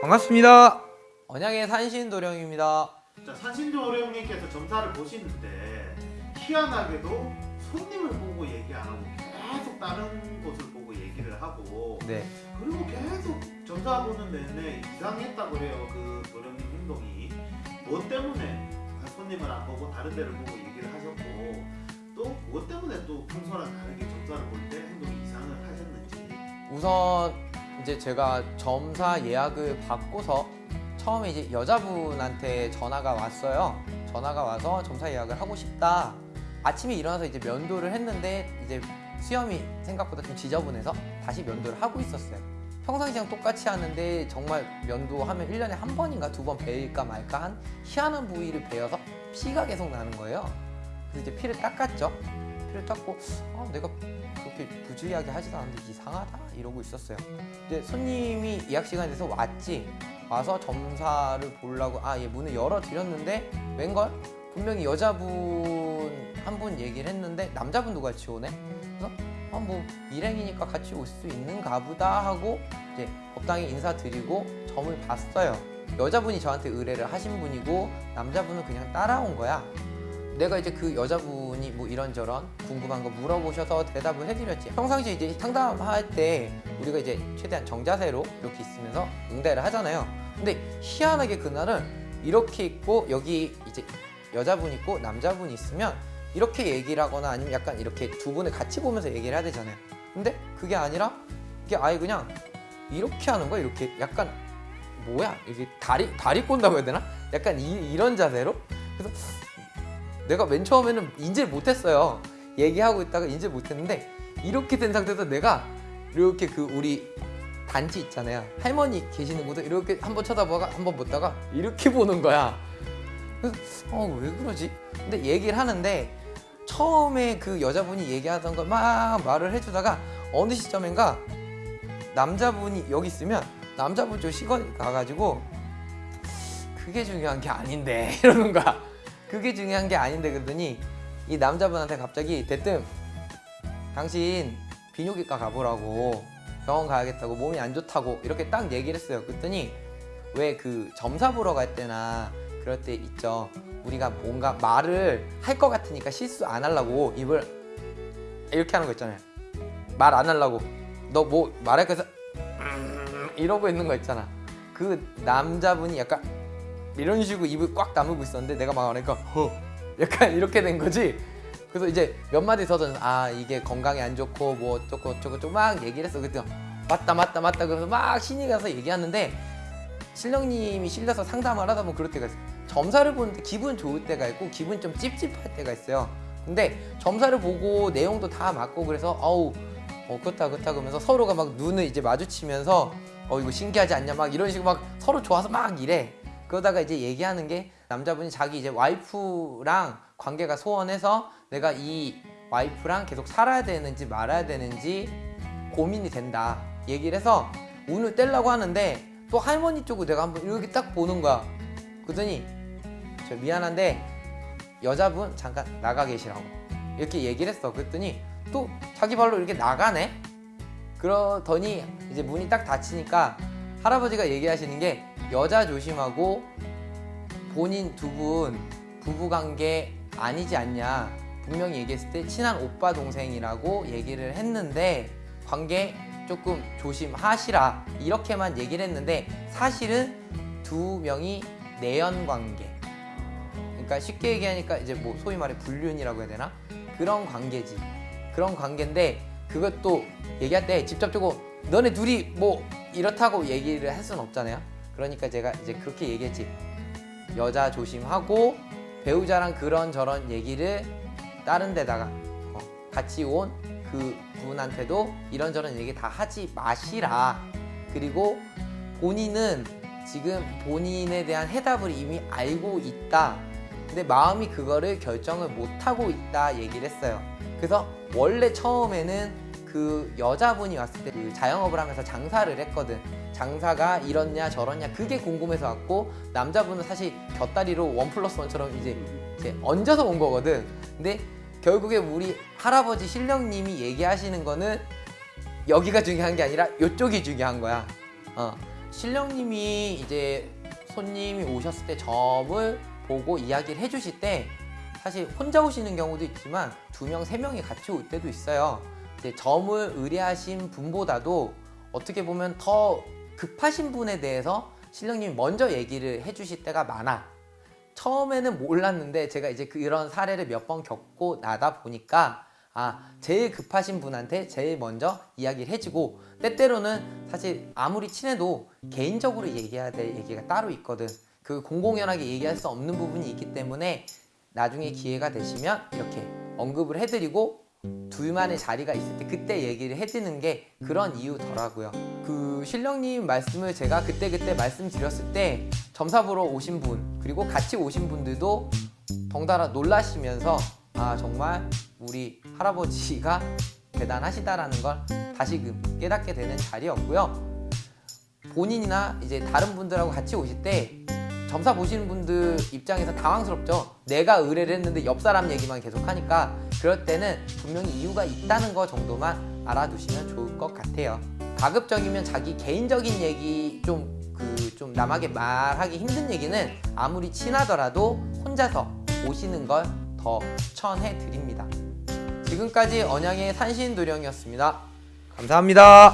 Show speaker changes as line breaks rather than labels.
반갑습니다. 언양의 산신도령입니다.
자, 산신도령님께서 점사를 보시는데 희한하게도 손님을 보고 얘기 안 하고 계속 다른 곳을 보고 얘기를 하고
네.
그리고 계속 점사 보는 내내 이상했다 그래요 그 도령님 행동이 뭐 때문에 손님을 안 보고 다른 데를 보고 얘기를 하셨고 또뭐 때문에 또 평소랑 다르게 점사를 볼 때 행동이 이상을 하셨는지
우선 이제 제가 점사 예약을 받고서 처음에 이제 여자분한테 전화가 왔어요. 전화가 와서 점사 예약을 하고 싶다. 아침에 일어나서 이제 면도를 했는데 이제 수염이 생각보다 좀 지저분해서 다시 면도를 하고 있었어요. 평상시랑 똑같이 하는데 정말 면도 하면 1년에 한 번인가 두 번 베일까 말까 한 희한한 부위를 베어서 피가 계속 나는 거예요. 그래서 이제 피를 닦았죠. 피를 닦고 아, 내가 그렇게 부주의하게 하지도 않는데 이상하다 이러고 있었어요. 이제 손님이 예약 시간이 돼서 왔지. 와서 점사를 보려고 아, 얘 문을 열어 드렸는데 웬걸? 분명히 여자분 한 분 얘기를 했는데 남자분도 같이 오네. 그래서 아, 뭐 일행이니까 같이 올 수 있는가 보다 하고 이제 법당에 인사드리고 점을 봤어요. 여자분이 저한테 의뢰를 하신 분이고 남자분은 그냥 따라온 거야. 내가 이제 그 여자분이 뭐 이런저런 궁금한 거 물어보셔서 대답을 해드렸지. 평상시에 이제 상담할 때 우리가 이제 최대한 정자세로 이렇게 있으면서 응대를 하잖아요. 근데 희한하게 그날은 이렇게 있고 여기 이제 여자분 있고 남자분 있으면 이렇게 얘기를 하거나 아니면 약간 이렇게 두 분을 같이 보면서 얘기를 해야 되잖아요. 근데 그게 아니라 이게 아예 그냥 이렇게 하는 거야. 이렇게 약간 뭐야? 이게 다리 다리 꼰다고 해야 되나? 약간 이, 이런 자세로. 그래서 내가 맨 처음에는 인지를 못했어요. 얘기하고 있다가 인지를 못했는데 이렇게 된 상태에서 내가 이렇게 그 우리 단지 있잖아요. 할머니 계시는 곳에 이렇게 한번 쳐다보다가 한번 보다가 이렇게 보는 거야. 그래서 어 왜 그러지? 근데 얘기를 하는데 처음에 그 여자분이 얘기하던 걸 막 말을 해주다가 어느 시점인가 남자분이 여기 있으면 남자분 저 시건이 가가지고 그게 중요한 게 아닌데 이러는 거야. 그게 중요한 게 아닌데 그러더니 이 남자분한테 갑자기 대뜸 당신 비뇨기과 가보라고 병원 가야겠다고 몸이 안 좋다고 이렇게 딱 얘기를 했어요. 그랬더니 왜 그 점사 보러 갈 때나 그럴 때 있죠. 우리가 뭔가 말을 할 것 같으니까 실수 안 하려고 입을 이렇게 하는 거 있잖아요. 말 안 하려고 너 뭐 말할 거해서 이러고 있는 거 있잖아. 그 남자분이 약간 이런 식으로 입을 꽉 다물고 있었는데 내가 막 하니까 허 약간 이렇게 된 거지. 그래서 이제 몇 마디 더 던져 아 이게 건강에 안 좋고 뭐 어쩌고 어쩌고 어쩌고 막 얘기를 했어. 그때 맞다 맞다 맞다 그래서 막 신이 가서 얘기하는데 신령님이 실려서 상담을 하다 보면 그럴 때가 있어요. 점사를 보는데 기분 좋을 때가 있고 기분 좀 찝찝할 때가 있어요. 근데 점사를 보고 내용도 다 맞고 그래서 어우 어 그렇다 그렇다 그러면서 서로가 막 눈을 이제 마주치면서 어 이거 신기하지 않냐? 막 이런 식으로 막 서로 좋아서 막 이래. 그러다가 이제 얘기하는 게 남자분이 자기 이제 와이프랑 관계가 소원해서 내가 이 와이프랑 계속 살아야 되는지 말아야 되는지 고민이 된다 얘기를 해서 운을 떼려고 하는데 또 할머니 쪽을 내가 한번 이렇게 딱 보는 거야. 그러더니 저 미안한데 여자분 잠깐 나가 계시라고 이렇게 얘기를 했어. 그랬더니 또 자기 발로 이렇게 나가네? 그러더니 이제 문이 딱 닫히니까 할아버지가 얘기하시는 게 여자 조심하고 본인 두 분 부부관계 아니지 않냐. 분명히 얘기했을 때 친한 오빠 동생이라고 얘기를 했는데 관계 조금 조심하시라. 이렇게만 얘기를 했는데 사실은 두 명이 내연 관계. 그러니까 쉽게 얘기하니까 이제 뭐 소위 말해 불륜이라고 해야 되나? 그런 관계지 그런 관계인데 그것도 얘기할 때 직접적으로 너네 둘이 뭐 이렇다고 얘기를 할 수는 없잖아요. 그러니까 제가 이제 그렇게 얘기했지. 여자 조심하고 배우자랑 그런 저런 얘기를 다른 데다가 어, 같이 온 그 분한테도 이런저런 얘기 다 하지 마시라. 그리고 본인은 지금 본인에 대한 해답을 이미 알고 있다. 근데 마음이 그거를 결정을 못하고 있다 얘기를 했어요. 그래서 원래 처음에는 그 여자분이 왔을 때 그 자영업을 하면서 장사를 했거든 장사가 이렇냐 저렇냐 그게 궁금해서 왔고 남자분은 사실 곁다리로 원 플러스 원처럼 이제 이제 얹어서 온 거거든. 근데 결국에 우리 할아버지 신령님이 얘기하시는 거는 여기가 중요한 게 아니라 이쪽이 중요한 거야. 어. 신령님이 이제 손님이 오셨을 때 점을 보고 이야기를 해주실 때 사실 혼자 오시는 경우도 있지만 두 명, 세 명이 같이 올 때도 있어요. 이제 점을 의뢰하신 분보다도 어떻게 보면 더 급하신 분에 대해서 신령님이 먼저 얘기를 해주실 때가 많아. 처음에는 몰랐는데 제가 이제 그런 사례를 몇 번 겪고 나다 보니까 아 제일 급하신 분한테 제일 먼저 이야기를 해주고 때때로는 사실 아무리 친해도 개인적으로 얘기해야 될 얘기가 따로 있거든 그 공공연하게 얘기할 수 없는 부분이 있기 때문에 나중에 기회가 되시면 이렇게 언급을 해드리고 둘만의 자리가 있을 때 그때 얘기를 해드리는 게 그런 이유더라고요 그 신령님 말씀을 제가 그때 그때 말씀드렸을 때 점사 보러 오신 분 그리고 같이 오신 분들도 덩달아 놀라시면서 아 정말 우리 할아버지가 대단하시다라는 걸 다시금 깨닫게 되는 자리였고요. 본인이나 이제 다른 분들하고 같이 오실 때 점사 보시는 분들 입장에서 당황스럽죠. 내가 의뢰를 했는데 옆 사람 얘기만 계속 하니까 그럴 때는 분명히 이유가 있다는 거 정도만 알아두시면 좋을 것 같아요. 가급적이면 자기 개인적인 얘기 좀 그 좀 남에게 말하기 힘든 얘기는 아무리 친하더라도 혼자서 오시는 걸 더 추천해 드립니다. 지금까지 언양의 산신도령이었습니다. 감사합니다.